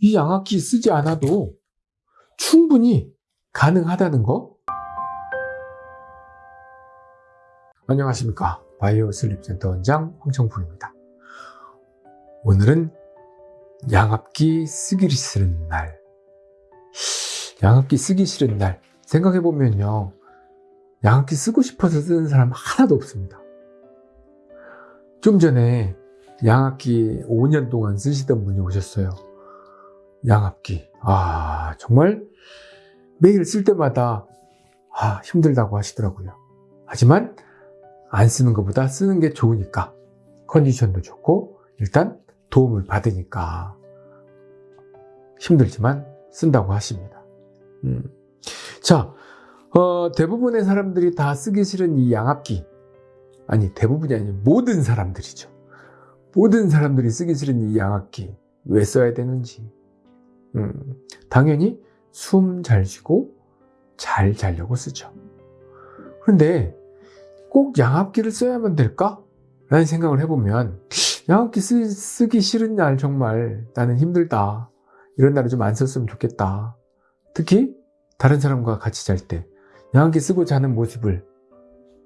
이 양압기 쓰지 않아도 충분히 가능하다는 거? 안녕하십니까. 바이오 슬립센터 원장 황청풍입니다. 오늘은 양압기 쓰기 싫은 날. 양압기 쓰기 싫은 날. 생각해보면요. 양압기 쓰고 싶어서 쓰는 사람 하나도 없습니다. 좀 전에 양압기 5년 동안 쓰시던 분이 오셨어요 양압기. 아 정말 매일 쓸 때마다 아 힘들다고 하시더라고요. 하지만 안 쓰는 것보다 쓰는 게 좋으니까 컨디션도 좋고 일단 도움을 받으니까 힘들지만 쓴다고 하십니다. 음. 자 어, 대부분의 사람들이 다 쓰기 싫은 이 양압기. 아니 대부분이 아니고 모든 사람들이죠. 모든 사람들이 쓰기 싫은 이 양압기. 왜 써야 되는지 음, 당연히 숨 잘 쉬고 잘 자려고 쓰죠. 그런데 꼭 양압기를 써야만 될까? 라는 생각을 해보면 양압기 쓰, 기 싫은 날 정말 나는 힘들다. 이런 날은 좀 안 썼으면 좋겠다. 특히 다른 사람과 같이 잘 때 양압기 쓰고 자는 모습을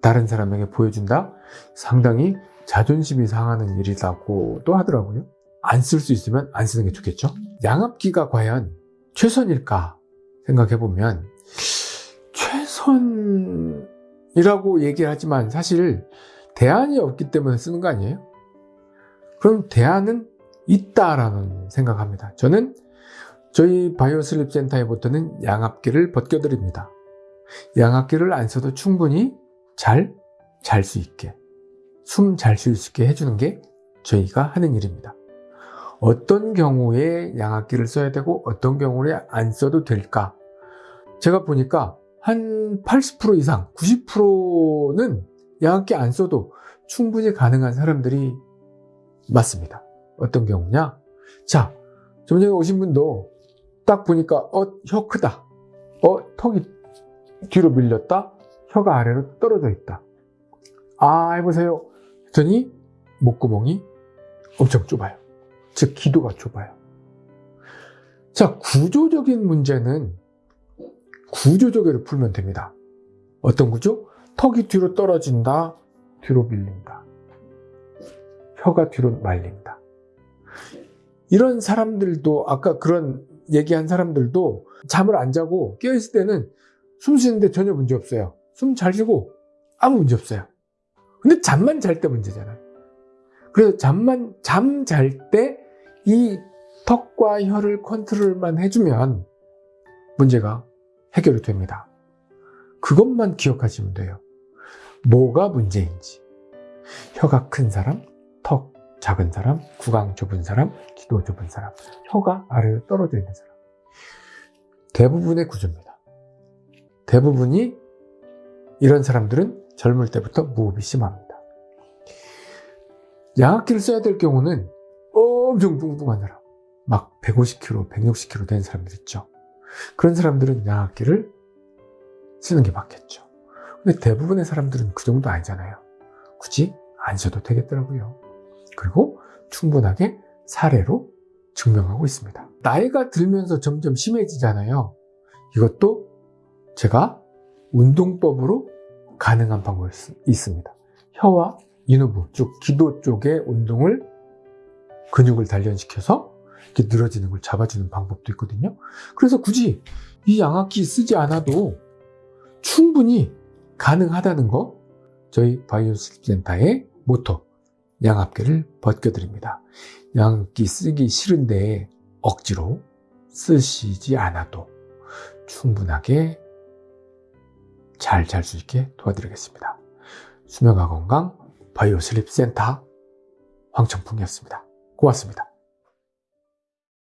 다른 사람에게 보여준다? 상당히 자존심이 상하는 일이라고도 하더라고요. 안 쓸 수 있으면 안 쓰는 게 좋겠죠? 양압기가 과연 최선일까 생각해보면 최선이라고 얘기를 하지만 사실 대안이 없기 때문에 쓰는 거 아니에요? 그럼 대안은 있다라는 생각합니다. 저는 저희 바이오슬립 센터에부터는 양압기를 벗겨드립니다. 양압기를 안 써도 충분히 잘 잘 수 있게 숨 잘 쉴 수 있게 해주는 게 저희가 하는 일입니다. 어떤 경우에 양압기를 써야 되고 어떤 경우에 안 써도 될까? 제가 보니까 한 80% 이상 90%는 양압기 안 써도 충분히 가능한 사람들이 맞습니다. 어떤 경우냐? 자 좀 전에 오신 분도 딱 보니까 어 혀 크다. 어 턱이 뒤로 밀렸다. 혀가 아래로 떨어져 있다. 아 해보세요. 했더니 목구멍이 엄청 좁아요 즉 기도가 좁아요. 자, 구조적인 문제는 구조적으로 풀면 됩니다. 어떤 구조? 턱이 뒤로 떨어진다, 뒤로 밀린다. 혀가 뒤로 말린다. 이런 사람들도 아까 그런 얘기한 사람들도 잠을 안 자고 깨어있을 때는 숨 쉬는데 전혀 문제 없어요. 숨 잘 쉬고 아무 문제 없어요. 근데 잠만 잘 때 문제잖아요. 그래서 잠만 잠 잘 때 이 턱과 혀를 컨트롤만 해주면 문제가 해결이 됩니다. 그것만 기억하시면 돼요. 뭐가 문제인지. 혀가 큰 사람, 턱 작은 사람, 구강 좁은 사람, 기도 좁은 사람, 혀가 아래로 떨어져 있는 사람. 대부분의 구조입니다. 대부분이 이런 사람들은 젊을 때부터 무흡이 심합니다. 양압기를 써야 될 경우는 엄청 사람 막 150kg, 160kg 된 사람들 있죠. 그런 사람들은 양압기를 쓰는 게 맞겠죠. 근데 대부분의 사람들은 그 정도 아니잖아요. 굳이 안 써도 되겠더라고요. 그리고 충분하게 사례로 증명하고 있습니다. 나이가 들면서 점점 심해지잖아요. 이것도 제가 운동법으로 가능한 방법이 있습니다. 혀와 인후부, 즉 기도 쪽의 운동을 근육을 단련시켜서 이렇게 늘어지는 걸 잡아주는 방법도 있거든요. 그래서 굳이 이 양압기 쓰지 않아도 충분히 가능하다는 거 저희 바이오 슬립 센터의 모토 양압기를 벗겨드립니다. 양압기 쓰기 싫은데 억지로 쓰시지 않아도 충분하게 잘 잘 수 있게 도와드리겠습니다. 수면과 건강 바이오 슬립 센터 황청풍이었습니다. 고맙습니다.